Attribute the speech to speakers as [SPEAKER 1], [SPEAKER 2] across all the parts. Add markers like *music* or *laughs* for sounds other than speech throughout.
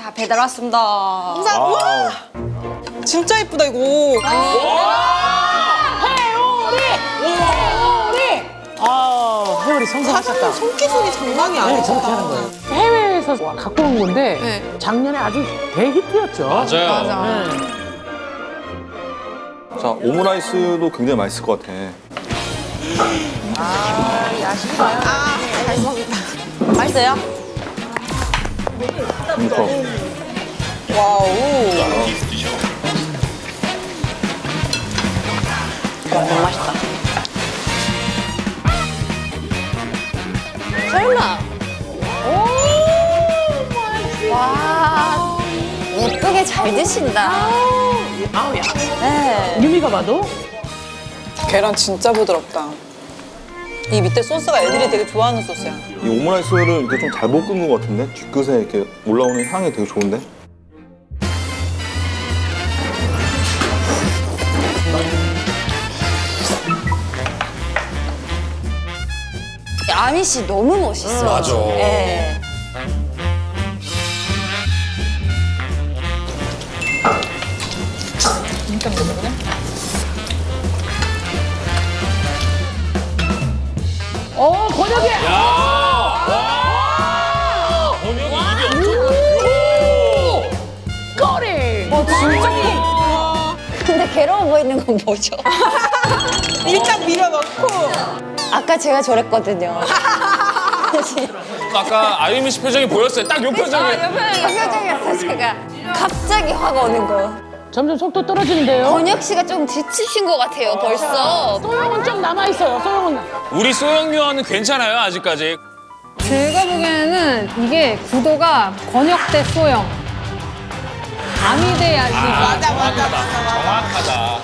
[SPEAKER 1] 자, 배달 왔습니다.
[SPEAKER 2] 감사합니다. 우와! 진짜 예쁘다 이거.
[SPEAKER 3] 아, 회오리 성공하셨다.
[SPEAKER 2] 사장님 손기술이 장난이
[SPEAKER 3] 네,
[SPEAKER 2] 아니시다.
[SPEAKER 3] 저렇게 하는 거예요. 해외에서 와, 갖고 온 건데 작년에 아주 대히트였죠.
[SPEAKER 4] 맞아요.
[SPEAKER 3] 네.
[SPEAKER 5] 자, 오므라이스도 굉장히 맛있을 것 같아.
[SPEAKER 1] 맛있어요?
[SPEAKER 5] 그러니까.
[SPEAKER 2] 와우.
[SPEAKER 1] 너무 맛있다. 설마. 오, 와, 예쁘게 잘 드신다.
[SPEAKER 3] 아우, 야.
[SPEAKER 1] 네.
[SPEAKER 3] 유미가 봐도
[SPEAKER 2] 계란 진짜 부드럽다. 이 밑에 소스가 애들이 되게 좋아하는 소스야.
[SPEAKER 5] 이 오므라이스를 이렇게 좀 잘 볶은 것 같은데? 뒤끝에 이렇게 올라오는 향이 되게 좋은데?
[SPEAKER 1] 아미 씨 너무 멋있어요.
[SPEAKER 4] 맞아.
[SPEAKER 1] 네.
[SPEAKER 3] 어, 번역이
[SPEAKER 4] 번역이 입이 엄청
[SPEAKER 3] 꼬리.
[SPEAKER 1] 근데 괴로워 보이는 건 뭐죠? *laughs*
[SPEAKER 2] 일단 밀어넣고.
[SPEAKER 1] 아까 제가 저랬거든요.
[SPEAKER 4] 아까 아유미 씨 표정이 보였어요. 딱 요 표정이.
[SPEAKER 1] 그 표정이었어 제가. 갑자기 확 오는 거.
[SPEAKER 3] 점점 속도 떨어지는데요.
[SPEAKER 1] 권혁 씨가 좀 지치신 것 같아요 벌써.
[SPEAKER 3] 소영은 좀 남아있어요, 소영은.
[SPEAKER 4] 우리 소영유아는 괜찮아요, 아직까지.
[SPEAKER 6] 제가 보기에는 이게 구도가 권혁 대 소영. 아미 대 야식.
[SPEAKER 2] 맞아 맞아.
[SPEAKER 4] 정확하다.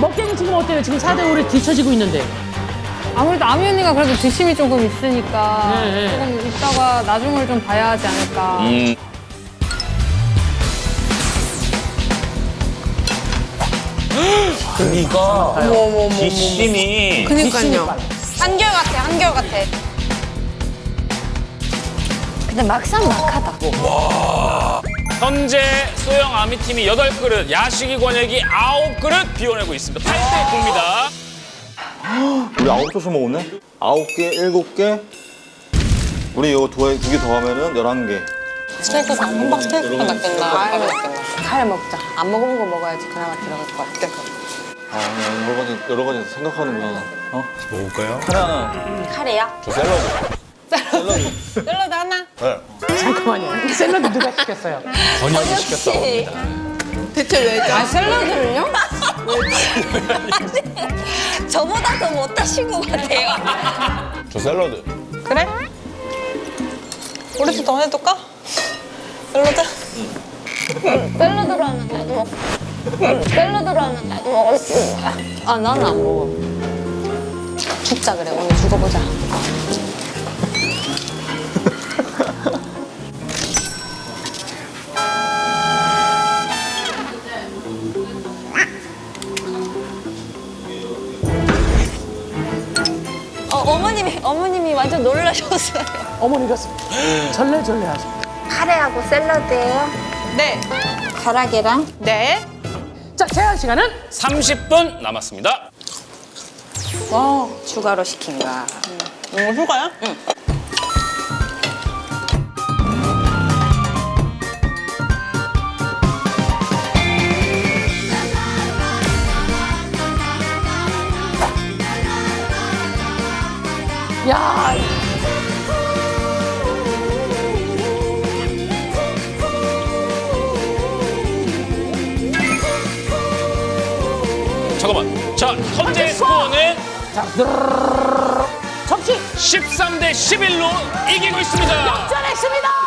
[SPEAKER 3] 먹갱이 지금 어때요? 지금 4대 5로 뒤처지고 있는데.
[SPEAKER 6] 아무래도 아미 언니가 그래도 뒷심이 조금 있으니까
[SPEAKER 3] 네, 네.
[SPEAKER 6] 조금 이따가 나중을 좀 봐야 하지 않을까.
[SPEAKER 4] 음. 그러니까 뒷심이
[SPEAKER 2] 그니까요. 한결 같아 한결 같아.
[SPEAKER 1] 근데 막상 막하다.
[SPEAKER 4] 현재 소영 아미 팀이 여덟 그릇 야식이 권역이 아홉 그릇 비워내고 있습니다. 8대 9입니다.
[SPEAKER 5] 우리 아홉 조씩 먹었네? 아홉 개, 일곱 개. 우리 이거 두개 더 하면은 열한 개.
[SPEAKER 2] 스테이크 사 한박 스테이크 낫겠나. 아유
[SPEAKER 1] 칼 먹자. 안 먹어본 거 먹어야지 그나마 들어갈 것 같아.
[SPEAKER 5] 아, 여러 가지, 여러 가지 생각하는구나. 어?
[SPEAKER 4] 먹을까요?
[SPEAKER 5] 하나,
[SPEAKER 1] 카레야?
[SPEAKER 5] 저 샐러드. 샐러드.
[SPEAKER 2] 샐러드 하나.
[SPEAKER 5] 네.
[SPEAKER 3] 잠깐만요. 샐러드 누가 시켰어요?
[SPEAKER 4] 번역이 시켰다고
[SPEAKER 1] 혹시
[SPEAKER 2] 대체 왜죠? 아 샐러드를요? *laughs*
[SPEAKER 1] 저보다 더 못하신 것 같아요.
[SPEAKER 4] 저 샐러드.
[SPEAKER 2] 그래? 우리도 더 해둘까? 샐러드?
[SPEAKER 1] 샐러드로 하면 나도 먹. 샐러드로 하면 나도 먹을 수 있어. 아 나는 안 먹어. 죽자 그래 오늘 죽어보자. *laughs* 어, 어머님이 어머님이 완전 놀라셨어요.
[SPEAKER 3] 어머니가 절레절레 하죠.
[SPEAKER 1] 카레하고 샐러드예요.
[SPEAKER 2] 네.
[SPEAKER 1] 가라게랑
[SPEAKER 2] 네.
[SPEAKER 3] 자, 제한 시간은
[SPEAKER 4] 30분 남았습니다.
[SPEAKER 1] 추가로 시킨 거야.
[SPEAKER 2] 이거 휴가야? 응.
[SPEAKER 3] 자, 드르르르르. 접시
[SPEAKER 4] 13대 11로 이기고 있습니다.
[SPEAKER 3] 전했습니다.